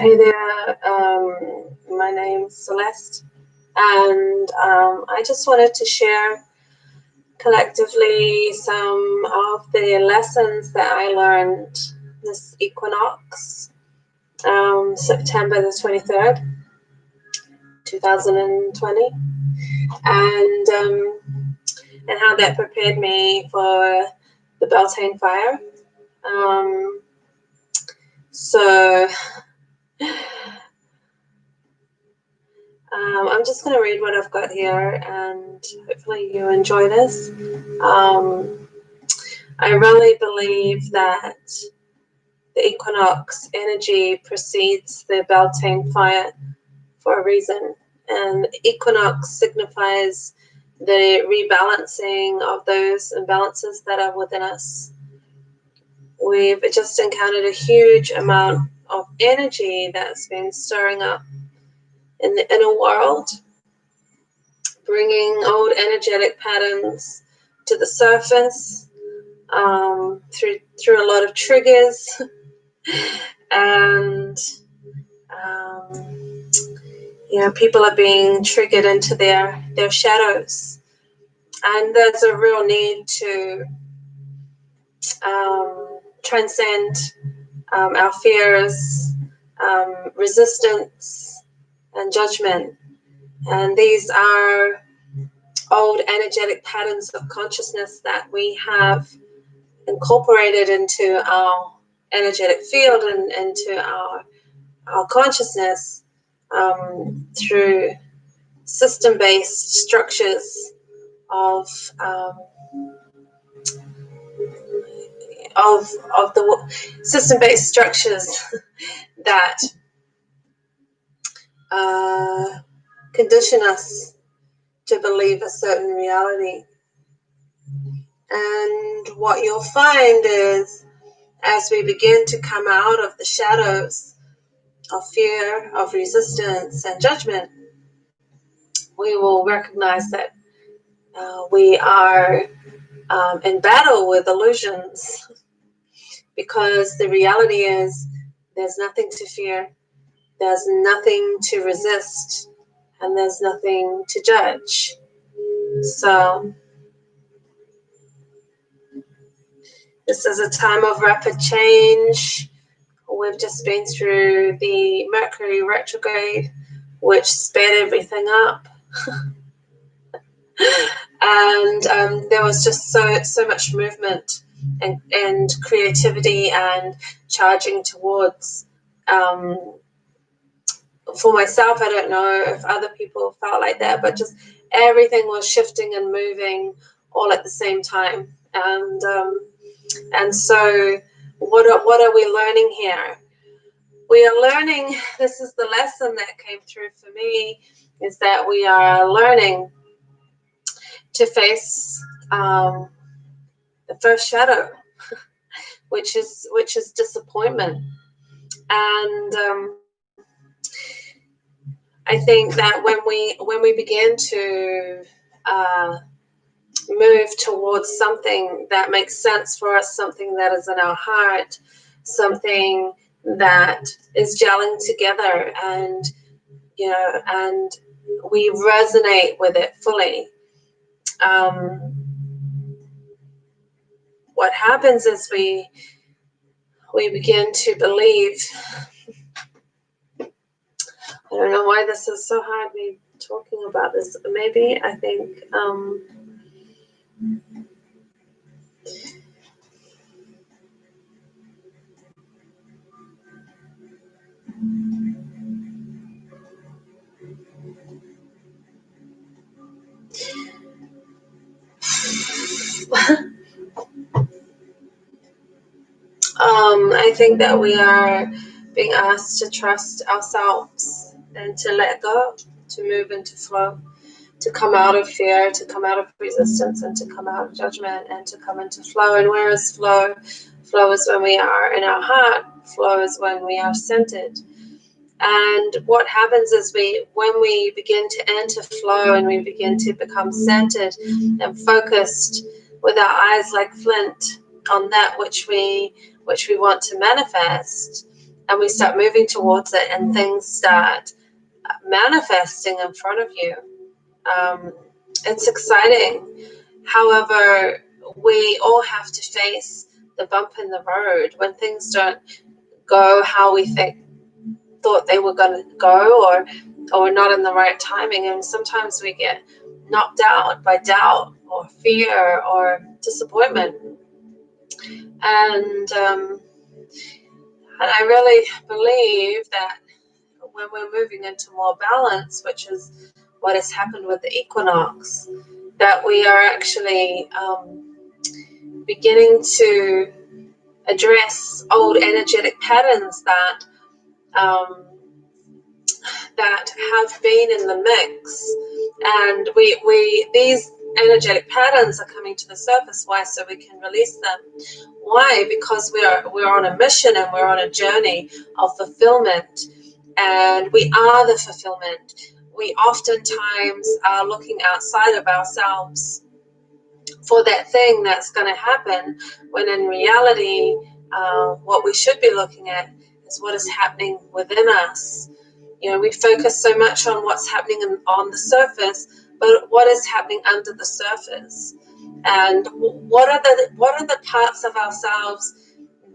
Hey there, um, my name's Celeste, and um, I just wanted to share collectively some of the lessons that I learned this equinox, um, September the 23rd, 2020, and um, and how that prepared me for the Beltane fire. Um, so um, I'm just going to read what I've got here and hopefully you enjoy this. Um, I really believe that the equinox energy precedes the Beltane fire for a reason. And equinox signifies the rebalancing of those imbalances that are within us. We've just encountered a huge amount of energy that's been stirring up in the inner world, bringing old energetic patterns to the surface um, through through a lot of triggers. And um, you know people are being triggered into their their shadows. And there's a real need to um, transcend um, our fears, um, resistance, and judgment. And these are old energetic patterns of consciousness that we have incorporated into our energetic field and into our, our consciousness um, through system-based structures of um, of of the system-based structures that uh, condition us to believe a certain reality. And what you'll find is as we begin to come out of the shadows of fear, of resistance, and judgment, we will recognize that uh, we are um, in battle with illusions because the reality is there's nothing to fear, there's nothing to resist, and there's nothing to judge. So, this is a time of rapid change. We've just been through the Mercury retrograde, which sped everything up. and um, there was just so so much movement and, and creativity and charging towards um, for myself i don't know if other people felt like that but just everything was shifting and moving all at the same time. And um, and so what are, what are we learning here? We are learning this is the lesson that came through for me is that we are learning to face um, the first shadow, which is which is disappointment, and um, I think that when we when we begin to uh, move towards something that makes sense for us, something that is in our heart, something that is gelling together, and you know, and we resonate with it fully um, what happens is we we begin to believe. I don't know why this is so hard me talking about this. Maybe I think um, um, I think that we are being asked to trust ourselves and to let go, to move into flow, to come out of fear, to come out of resistance, and to come out of judgment, and to come into flow. And where is flow? Flow is when we are in our heart. Flow is when we are centered. And what happens is we, when we begin to enter flow and we begin to become centered and focused with our eyes like flint on that which we which we want to manifest and we start moving towards it and things start manifesting in front of you. Um, it's exciting. However, we all have to face the bump in the road when things don't go how we think thought they were going to go or or not in the right timing and sometimes we get knocked out by doubt or fear or disappointment. And um, and I really believe that when we're moving into more balance, which is what has happened with the equinox, that we are actually um, beginning to address old energetic patterns that um, that have been in the mix, and we we these energetic patterns are coming to the surface. Why? So we can release them. Why? Because we are we're on a mission and we're on a journey of fulfillment, and we are the fulfillment. We oftentimes are looking outside of ourselves for that thing that's going to happen, when in reality, uh, what we should be looking at is what is happening within us. You know, we focus so much on what's happening on the surface, but what is happening under the surface? And what are the what are the parts of ourselves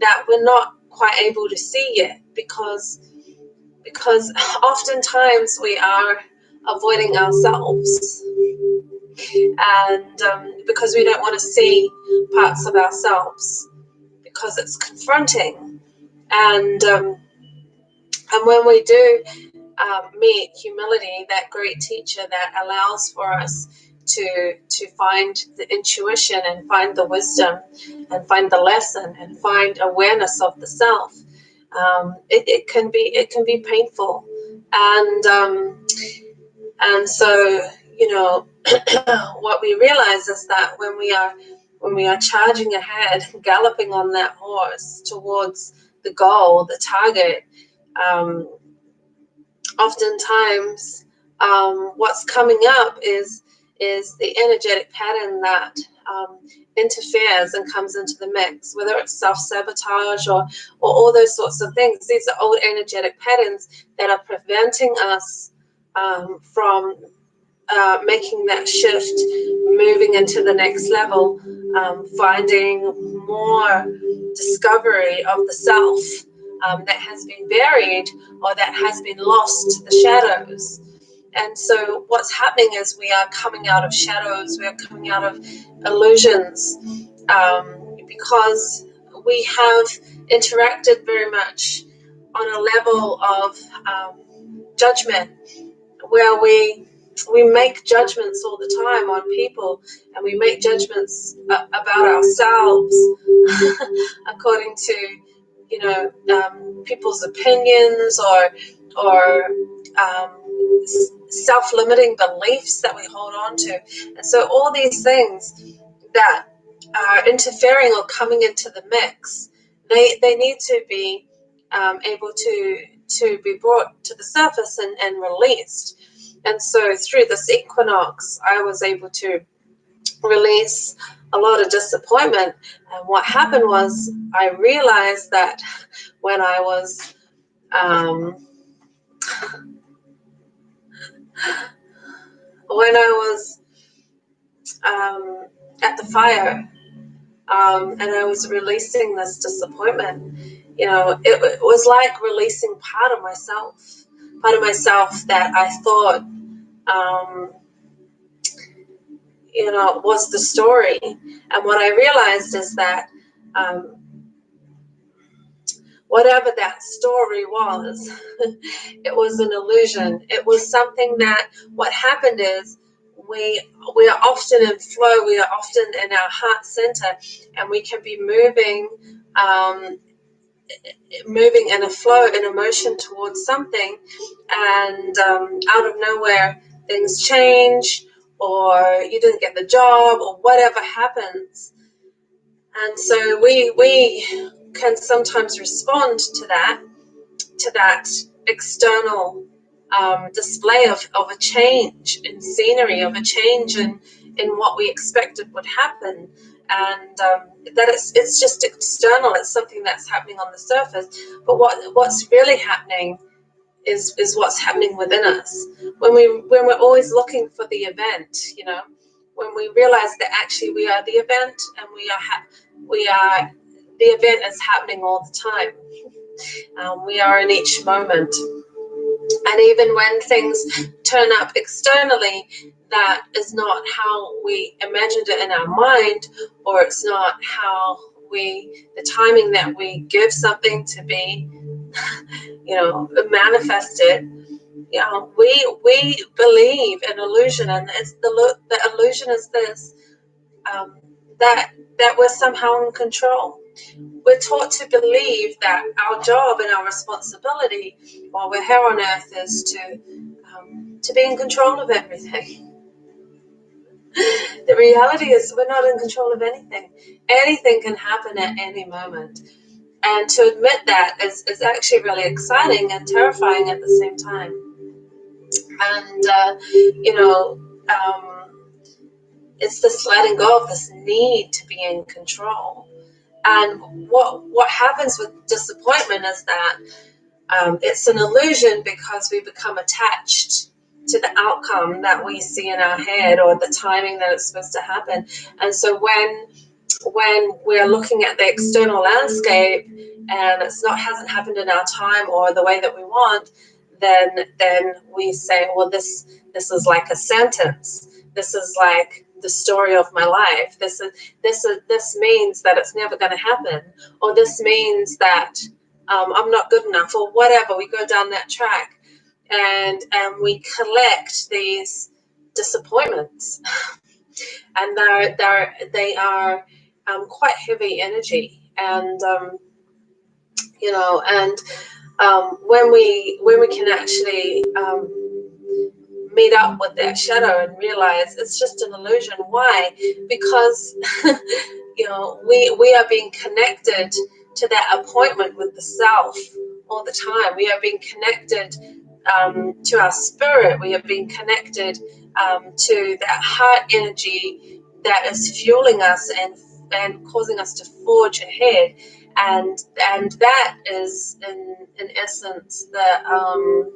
that we're not quite able to see yet? Because because oftentimes we are avoiding ourselves and um, because we don't want to see parts of ourselves because it's confronting and um, and when we do um, meet humility that great teacher that allows for us to to find the intuition and find the wisdom and find the lesson and find awareness of the self. Um, it, it can be it can be painful. And um, and so you know what we realize is that when we are when we are charging ahead galloping on that horse towards the goal the target um, oftentimes um, what's coming up is is the energetic pattern that um, interferes and comes into the mix, whether it's self-sabotage or, or all those sorts of things. These are old energetic patterns that are preventing us um, from uh, making that shift, moving into the next level, um, finding more discovery of the self um, that has been buried or that has been lost to the shadows. And so, what's happening is we are coming out of shadows, we are coming out of illusions um, because we have interacted very much on a level of um, judgment where we we make judgments all the time on people and we make judgments about ourselves according to you know um, people's opinions or or um, self-limiting beliefs that we hold on to. And so all these things that are interfering or coming into the mix they they need to be um, able to to be brought to the surface and, and released. And so through this equinox i was able to release a lot of disappointment. And what happened was I realized that when I was um, when I was um, at the fire um, and I was releasing this disappointment, you know, it, it, was like releasing part of myself, part of myself that I thought um, you know, was the story. And what I realized is that um, whatever that story was, it was an illusion. It was something that what happened is we we are often in flow. We are often in our heart center, and we can be moving. Um, moving in a flow in a motion towards something and um, out of nowhere things change or you didn't get the job or whatever happens. And so we we can sometimes respond to that, to that external um, display of, of a change in scenery, of a change in, in what we expected would happen. and um, that it's it's just external. It's something that's happening on the surface. But what what's really happening is is what's happening within us. When we when we're always looking for the event, you know, when we realize that actually we are the event and we are we are the event is happening all the time. Um, we are in each moment. And even when things turn up externally, that is not how we imagined it in our mind, or it's not how we, the timing that we give something to be, you know, manifested. You know, we we believe in illusion, and it's the the illusion is this um, that that we're somehow in control we're taught to believe that our job and our responsibility while we're here on earth is to um, to be in control of everything. the reality is we're not in control of anything. Anything can happen at any moment. And to admit that is, is actually really exciting and terrifying at the same time. And, uh, you know, um, it's this letting go of this need to be in control and what what happens with disappointment is that um, it's an illusion because we become attached to the outcome that we see in our head or the timing that it's supposed to happen. And so when when we're looking at the external landscape and it's not hasn't happened in our time or the way that we want, then then we say, well, this this is like a sentence. This is like the story of my life. This is this is this means that it's never going to happen, or this means that um, I'm not good enough, or whatever. We go down that track, and and we collect these disappointments, and they're they're they are um, quite heavy energy, and um, you know, and um, when we when we can actually um, meet up with that shadow and realize it's just an illusion. Why? Because you know we we are being connected to that appointment with the self all the time. We are being connected um, to our spirit. We are being connected um, to that heart energy that is fueling us and and causing us to forge ahead. And and that is in in essence the um,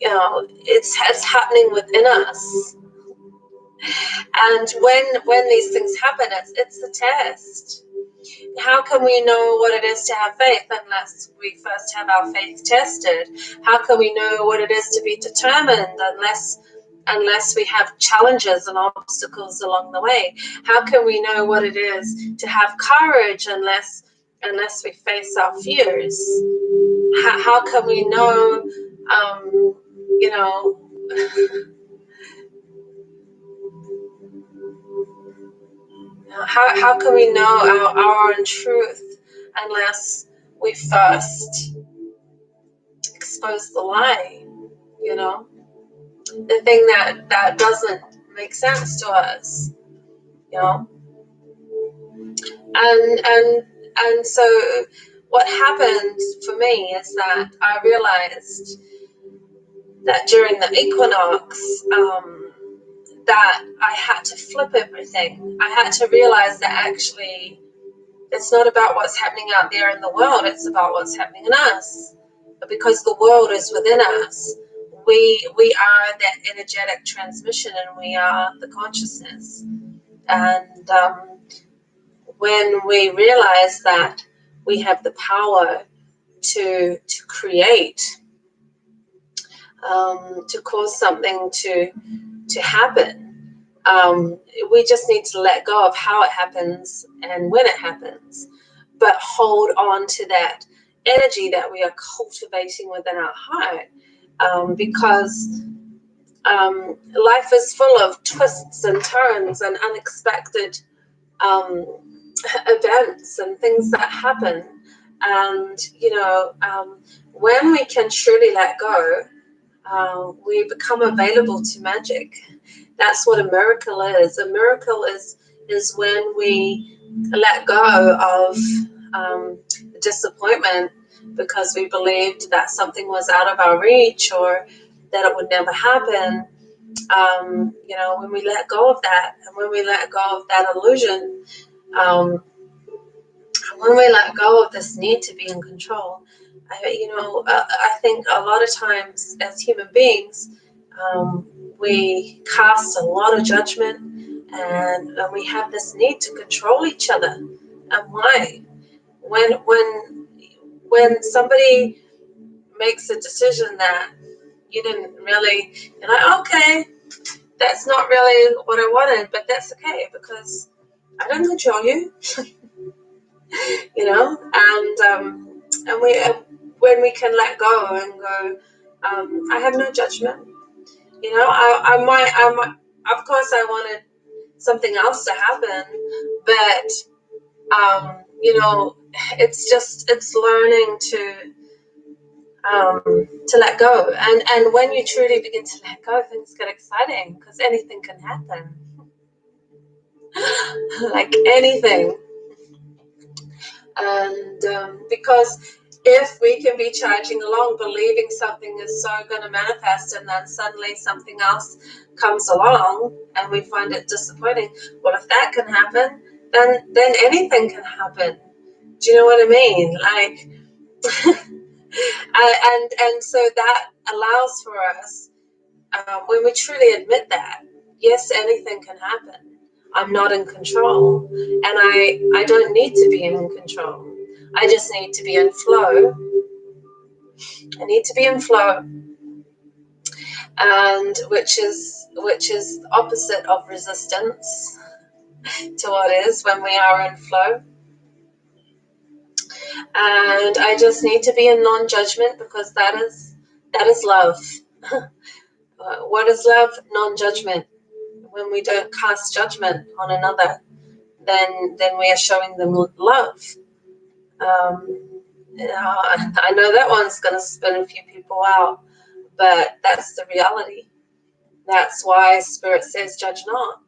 you know, it's, it's happening within us. And when when these things happen, it's it's a test. How can we know what it is to have faith unless we first have our faith tested? How can we know what it is to be determined unless unless we have challenges and obstacles along the way? How can we know what it is to have courage unless unless we face our fears? How, how can we know um, you know, how, how can we know our, our own truth unless we first expose the lie, you know? The thing that, that doesn't make sense to us, you know? And, and, and so what happened for me is that I realized that during the equinox, um, that I had to flip everything. I had to realize that actually it's not about what's happening out there in the world, it's about what's happening in us. Because the world is within us, we we are that energetic transmission and we are the consciousness. And um, when we realize that we have the power to to create um, to cause something to to happen. Um, we just need to let go of how it happens and when it happens, but hold on to that energy that we are cultivating within our heart, um, because um, life is full of twists and turns and unexpected um, events and things that happen. And you know, um, when we can truly let go uh, we become available to magic. That's what a miracle is. A miracle is is when we let go of um, disappointment because we believed that something was out of our reach or that it would never happen, um, you know, when we let go of that, and when we let go of that illusion, um, when we let go of this need to be in control, I, you know, uh, I think a lot of times as human beings, um, we cast a lot of judgment and, and we have this need to control each other. And why? When when when somebody makes a decision that you didn't really, you're like, okay, that's not really what I wanted, but that's okay because I don't control you. you know, and um, and we uh, when we can let go and go, um, I have no judgment. You know, I, I might, I might, of course, I wanted something else to happen, but um, you know, it's just it's learning to um, to let go. And and when you truly begin to let go, things get exciting because anything can happen. like anything. And um, because if we can be charging along, believing something is so going to manifest, and then suddenly something else comes along and we find it disappointing, well, if that can happen, then then anything can happen. Do you know what I mean? Like and and so that allows for us um, when we truly admit that yes anything can happen. I'm not in control and i i don't need to be in control. I just need to be in flow. I need to be in flow. And which is which is opposite of resistance to what is when we are in flow and I just need to be in non-judgment because that is that is love. what is love? Non-judgment. When we don't cast judgment on another, then then we are showing them love. Um, I know that one's going to spin a few people out, but that's the reality. That's why Spirit says, "Judge not."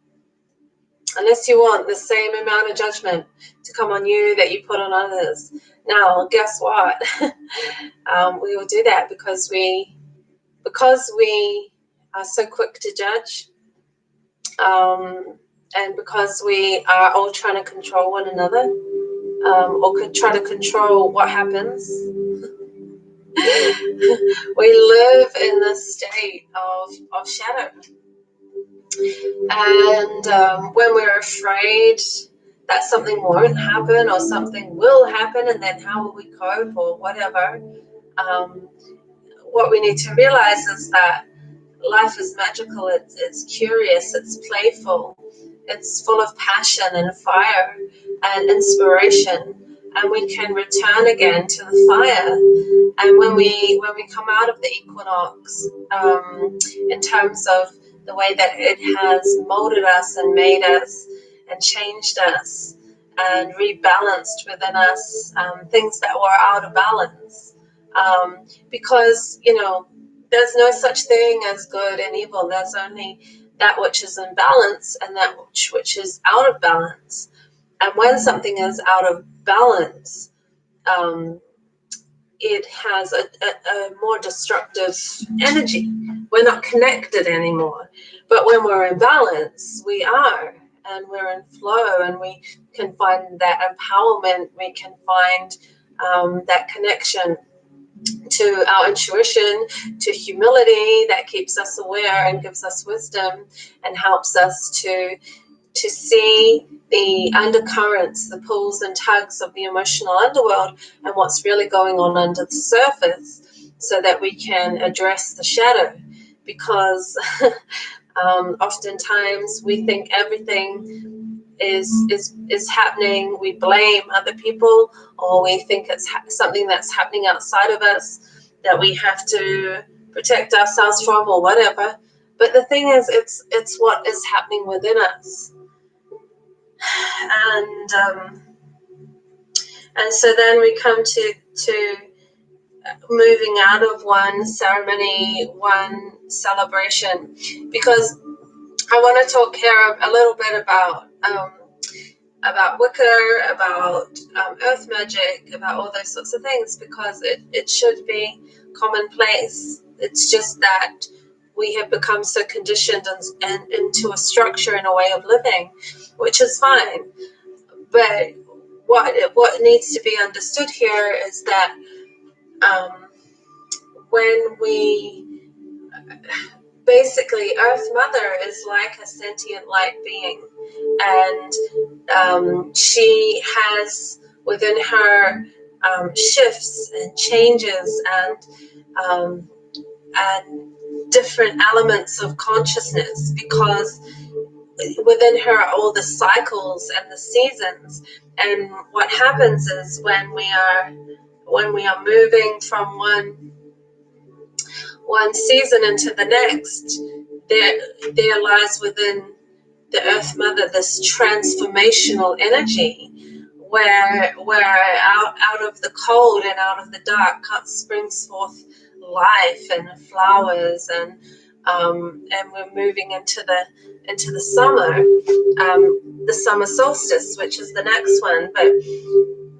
Unless you want the same amount of judgment to come on you that you put on others, now, guess what? um, we will do that because we because we are so quick to judge, um, and because we are all trying to control one another, um, or could try to control what happens. we live in this state of, of shadow. And um, when we're afraid that something won't happen or something will happen and then how will we cope or whatever um, what we need to realize is that life is magical it's, it's curious it's playful it's full of passion and fire and inspiration. And we can return again to the fire. And when we when we come out of the equinox um, in terms of the way that it has molded us and made us and changed us and rebalanced within us um, things that were out of balance. Um, because, you know, there's no such thing as good and evil. There's only that which is in balance and that which, which is out of balance. And when something is out of balance, um, it has a, a, a, more destructive energy. We're not connected anymore. But when we're in balance, we are and we're in flow and we can find that empowerment, we can find um, that connection to our intuition, to humility that keeps us aware and gives us wisdom and helps us to to see the undercurrents, the pulls and tugs of the emotional underworld and what's really going on under the surface so that we can address the shadow because Um, oftentimes, we think everything is is is happening. We blame other people, or we think it's something that's happening outside of us that we have to protect ourselves from, or whatever. But the thing is, it's it's what is happening within us, and um, and so then we come to to moving out of one ceremony, one celebration, because I want to talk here a little bit about um, about Wicca, about um, earth magic, about all those sorts of things, because it, it should be commonplace. It's just that we have become so conditioned and, and into a structure and a way of living, which is fine. But what what needs to be understood here is that um, when we basically Earth Mother is like a sentient light being, and um, she has within her um, shifts and changes and um, and different elements of consciousness because within her are all the cycles and the seasons. And what happens is when we are when we are moving from one one season into the next there there lies within the earth mother this transformational energy where where out, out of the cold and out of the dark springs forth life and flowers and um, and we're moving into the into the summer, um, the summer solstice, which is the next one. But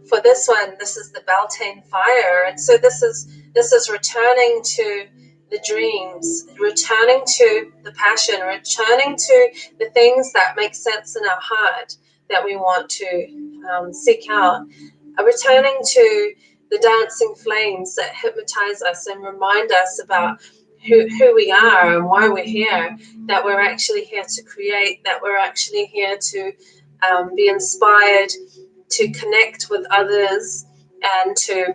for this one, this is the Beltane fire, and so this is this is returning to the dreams, returning to the passion, returning to the things that make sense in our heart that we want to um, seek out, returning to the dancing flames that hypnotize us and remind us about who, who we are and why we're here, that we're actually here to create, that we're actually here to um, be inspired, to connect with others, and to,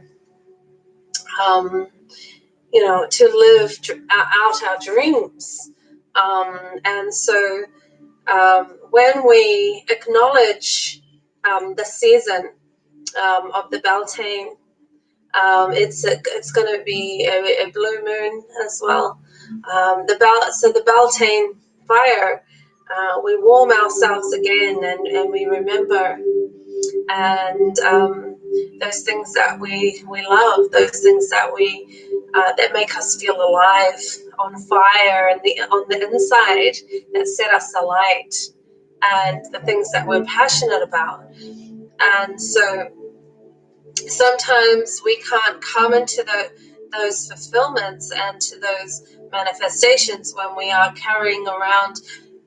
um, you know, to live out our dreams. Um, and so um, when we acknowledge um, the season um, of the Beltane it's a, it's going to be a, a, blue moon as well. Um, the bel- so the Beltane fire, uh, we warm ourselves again and, and we remember and um, those things that we we love, those things that we uh, that make us feel alive, on fire, and the on the inside that set us alight, and the things that we're passionate about. And so sometimes we can't come into the, those fulfillments and to those manifestations when we are carrying around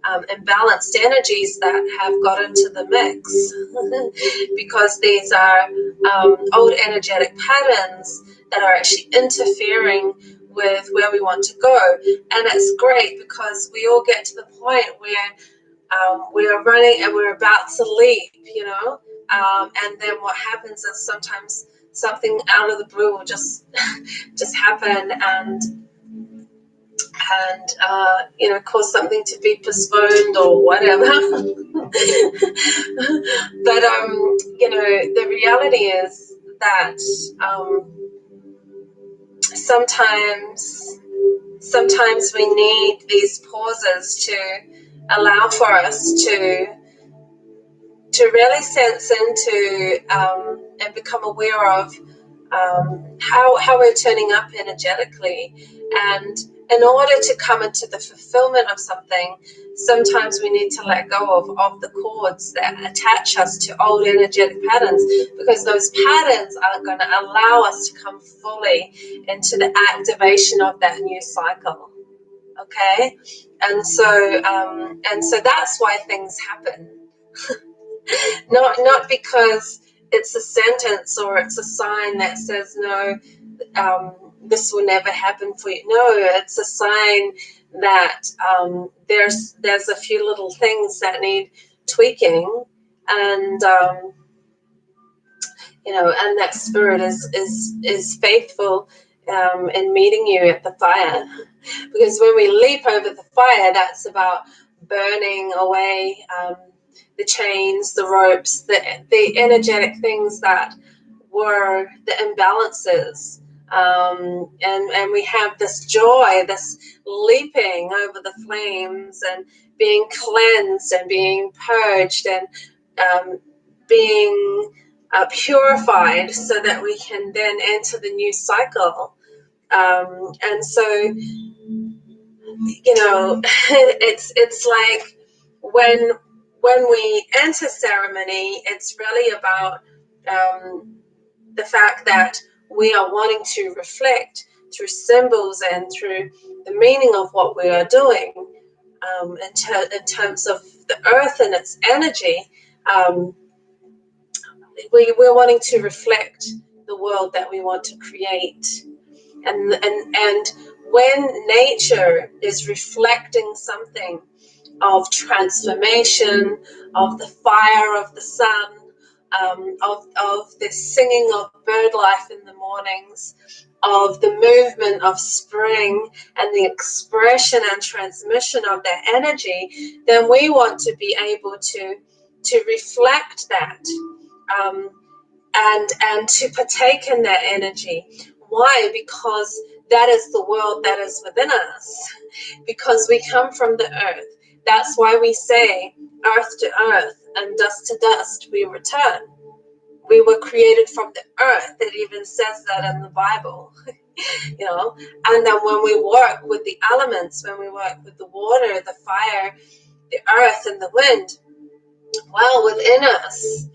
um, imbalanced energies that have got into the mix because these are um, old energetic patterns that are actually interfering with where we want to go. And it's great because we all get to the point where um, we are running and we're about to leap, you know, um, and then what happens is sometimes something out of the blue will just just happen and and uh, you know cause something to be postponed or whatever. but um, you know the reality is that um, sometimes sometimes we need these pauses to allow for us to to really sense into um, and become aware of um, how, how we're turning up energetically. And in order to come into the fulfillment of something, sometimes we need to let go of, of the cords that attach us to old energetic patterns because those patterns are going to allow us to come fully into the activation of that new cycle. Okay, and so um, and so that's why things happen. not not because it's a sentence or it's a sign that says no um, this will never happen for you no it's a sign that um, there's there's a few little things that need tweaking and um, you know and that spirit is is is faithful um, in meeting you at the fire because when we leap over the fire that's about burning away um, the chains, the ropes, the, the energetic things that were the imbalances. Um, and, and we have this joy, this leaping over the flames and being cleansed and being purged and um, being uh, purified so that we can then enter the new cycle. Um, and so, you know, it's it's like when when we enter ceremony, it's really about um, the fact that we are wanting to reflect through symbols and through the meaning of what we are doing um, in, ter- in, terms of the earth and its energy, um, we, we're wanting to reflect the world that we want to create. And, and, and when nature is reflecting something of transformation, of the fire of the sun, um, of, of the singing of bird life in the mornings, of the movement of spring and the expression and transmission of that energy, then we want to be able to to reflect that um, and and to partake in that energy. Why? Because that is the world that is within us. Because we come from the earth. That's why we say earth to earth and dust to dust we return we were created from the earth. It even says that in the Bible. you know, and then when we work with the elements, when we work with the water, the fire, the earth, and the wind, well, within us,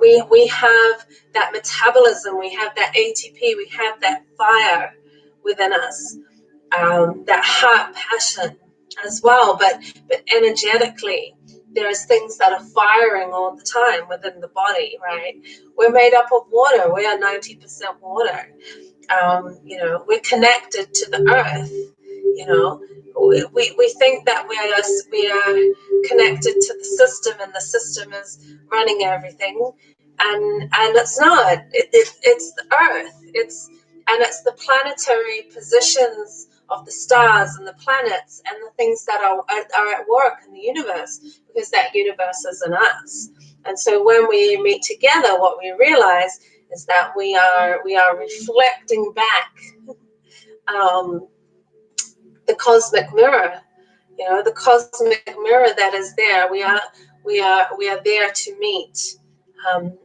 we we have that metabolism, we have that ATP, we have that fire within us, um, that heart passion as well, but but energetically, there's things that are firing all the time within the body, right? We're made up of water. We are 90% water. Um, you know, we're connected to the earth. You know, we, we, think that we are we are connected to the system, and the system is running everything, and and it's not. It, it, it's the earth. It's and it's the planetary positions of the stars and the planets and the things that are, are at work in the universe because that universe is in us. And so when we meet together, what we realize is that we are we are reflecting back um, the cosmic mirror. You know, the cosmic mirror that is there. We are we are we are there to meet. Um,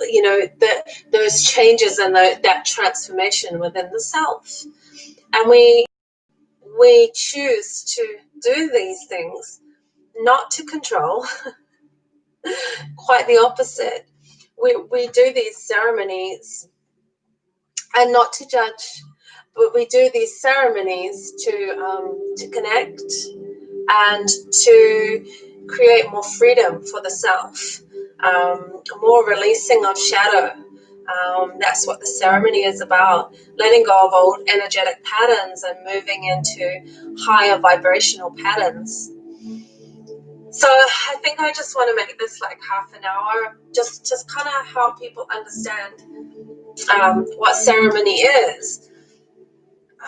you know, those changes and the, that transformation within the self and we we choose to do these things not to control. Quite the opposite. We, we do these ceremonies and not to judge but we do these ceremonies to um, to connect and to create more freedom for the self um, more releasing of shadow um, that's what the ceremony is about letting go of old energetic patterns and moving into higher vibrational patterns. So I think I just want to make this like half an hour, just just kind of help people understand um, what ceremony is,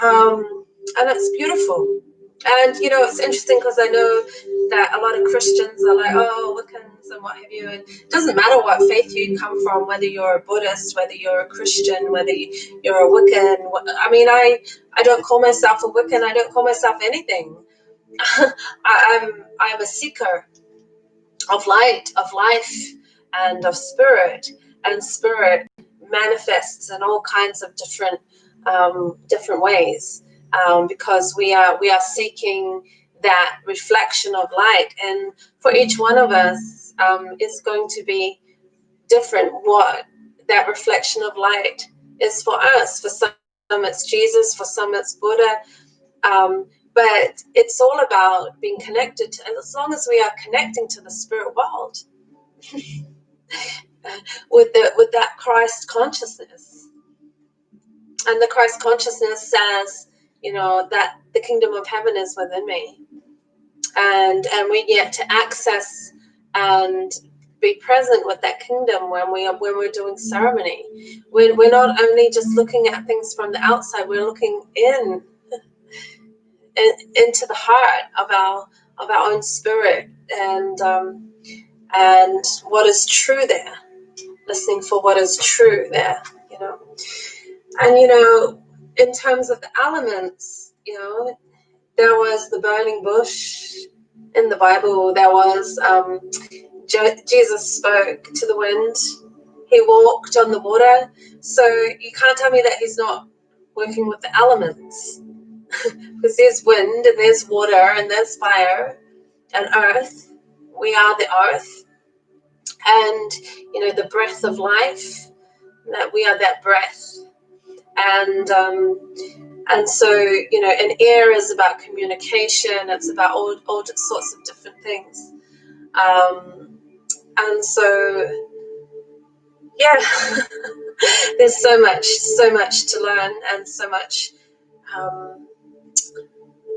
um, and it's beautiful. And you know, it's interesting because I know that a lot of Christians are like, oh, Wiccans and what have you. And it doesn't matter what faith you come from, whether you're a Buddhist, whether you're a Christian, whether you're a Wiccan. I mean, I I don't call myself a Wiccan. I don't call myself anything. I, I'm I'm a seeker of light, of life, and of spirit. And spirit manifests in all kinds of different um, different ways um, because we are we are seeking that reflection of light. And for each one of us um, it's going to be different what that reflection of light is for us. For some it's jesus for some it's buddha. Um, but it's all about being connected to, and as long as we are connecting to the spirit world with the with that christ consciousness. And the christ consciousness says you know that the kingdom of heaven is within me. And and we get to access and be present with that kingdom when we are when we're doing ceremony. We're, we're not only just looking at things from the outside we're looking in, in into the heart of our of our own spirit. And um, and what is true there listening for what is true there you know. And you know in terms of the elements, you know, there was the burning bush in the Bible. There was um, Je- Jesus spoke to the wind. He walked on the water. So you can't tell me that he's not working with the elements, because there's wind and there's water and there's fire and earth. We are the earth, and you know the breath of life. That we are that breath and um, and so, you know, an air is about communication. It's about all, all sorts of different things. Um, and so, yeah, there's so much, so much to learn and so much, um,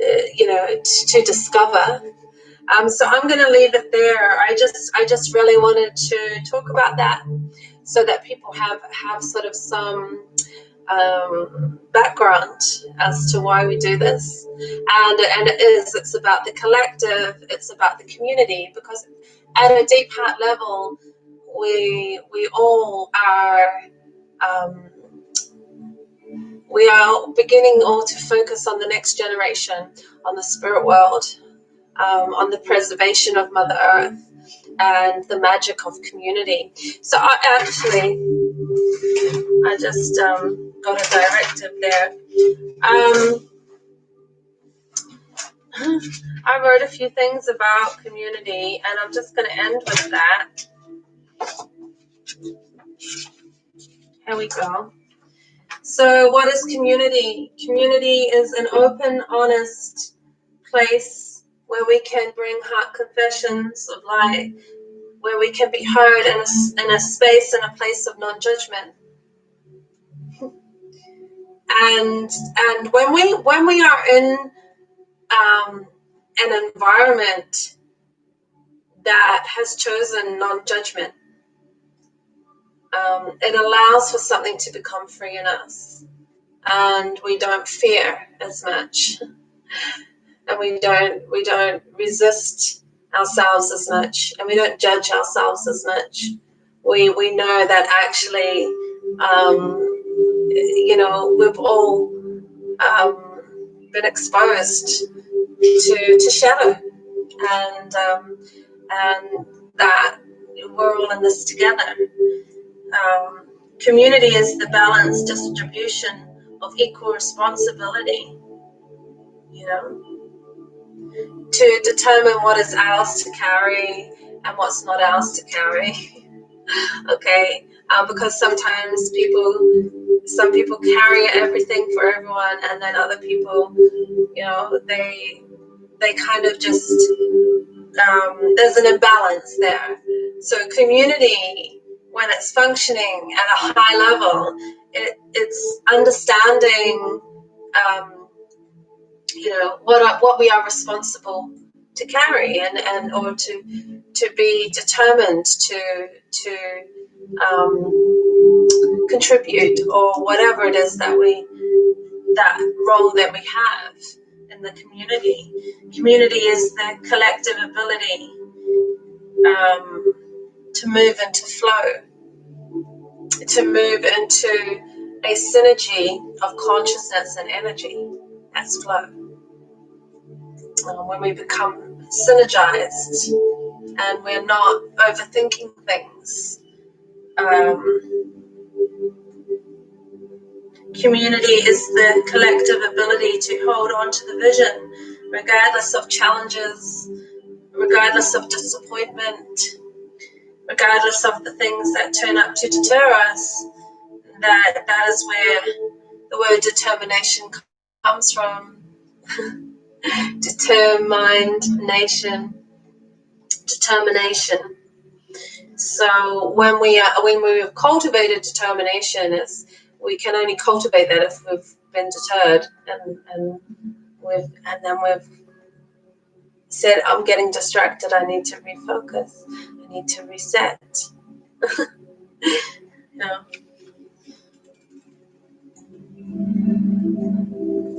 uh, you know, to, to discover. Um, so I'm going to leave it there. I just, I just really wanted to talk about that so that people have have sort of some um, background as to why we do this. And, and it is, it's about the collective, it's about the community, because at a deep heart level, we, we all are, um, we are beginning all to focus on the next generation, on the spirit world, um, on the preservation of Mother Earth, and the magic of community. So I actually, I just um, got a directive there. Um, I wrote a few things about community, and I'm just going to end with that. Here we go. So, what is community? Community is an open, honest place where we can bring heart confessions of light, where we can be heard in a, in a space and a place of non-judgment. And and when we when we are in um, an environment that has chosen non-judgment, um, it allows for something to become free in us, and we don't fear as much and we don't we don't resist ourselves as much and we don't judge ourselves as much. We we know that actually um, you know we've all um, been exposed to to shadow and um, and that we're all in this together. Um, community is the balanced distribution of equal responsibility you know to determine what is ours to carry and what's not ours to carry. okay, uh, because sometimes people, some people carry everything for everyone, and then other people, you know, they they kind of just um, there's an imbalance there. So community, when it's functioning at a high level, it, it's understanding. Um, you know what are, what we are responsible to carry and and or to to be determined to to um, contribute or whatever it is that we that role that we have in the community. Community is the collective ability um, to move into flow, to move into a synergy of consciousness and energy. That's flow when we become synergized and we're not overthinking things. Um, community is the collective ability to hold on to the vision, regardless of challenges, regardless of disappointment, regardless of the things that turn up to deter us. That that is where the word determination comes from. determined nation, determination. So when we are when we've cultivated determination, it's we can only cultivate that if we've been deterred and and we've and then we've said, I'm getting distracted, I need to refocus, I need to reset.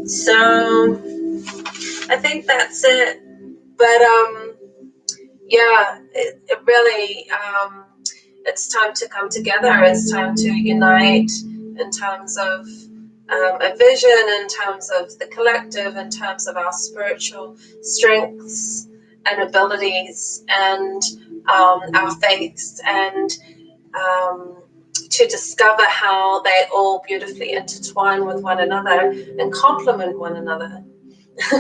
So I think that's it. But um, yeah, it, it really um, it's time to come together. It's time to unite in terms of um, a vision, in terms of the collective, in terms of our spiritual strengths and abilities, and um, our faiths, and um, to discover how they all beautifully intertwine with one another and complement one another.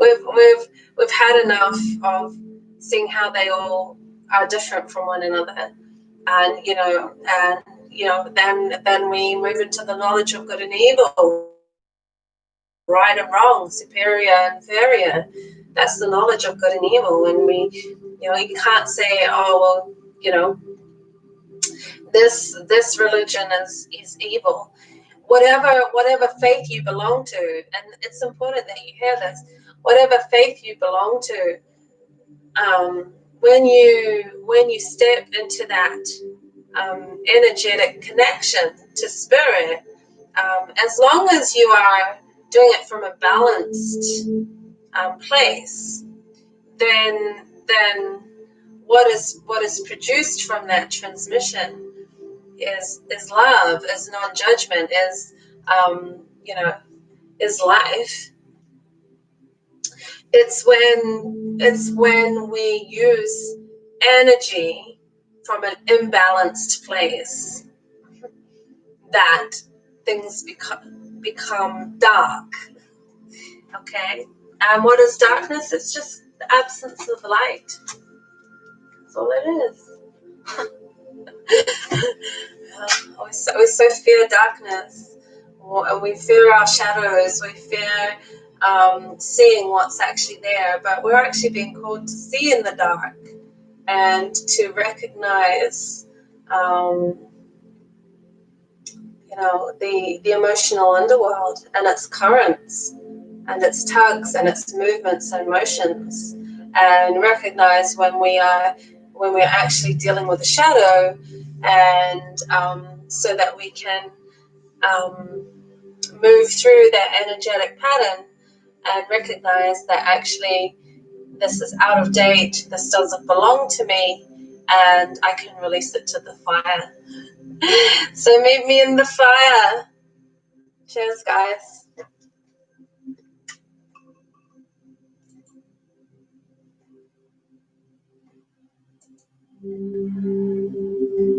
we've we've we've had enough of seeing how they all are different from one another, and you know, and you know, then then we move into the knowledge of good and evil. right and wrong, superior and inferior. That's the knowledge of good and evil. And we, you know, you can't say, oh well, you know, this this religion is is evil. Whatever whatever faith you belong to, and it's important that you hear this. Whatever faith you belong to, um, when you when you step into that um, energetic connection to spirit, um, as long as you are doing it from a balanced um, place, then then what is what is produced from that transmission is is love, is non-judgment, is um, you know, is life. It's when it's when we use energy from an imbalanced place that things become become dark. Okay, and what is darkness? It's just the absence of light. That's all it is. We, so, we so fear darkness, we fear our shadows. We fear um, seeing what's actually there, but we're actually being called to see in the dark and to recognize, um, you know, the the emotional underworld and its currents and its tugs and its movements and motions, and recognize when we are when we're actually dealing with a shadow, and um, so that we can um, move through that energetic pattern and recognize that actually this is out of date, this doesn't belong to me, and I can release it to the fire. so meet me in the fire. Cheers, guys. Mm-hmm.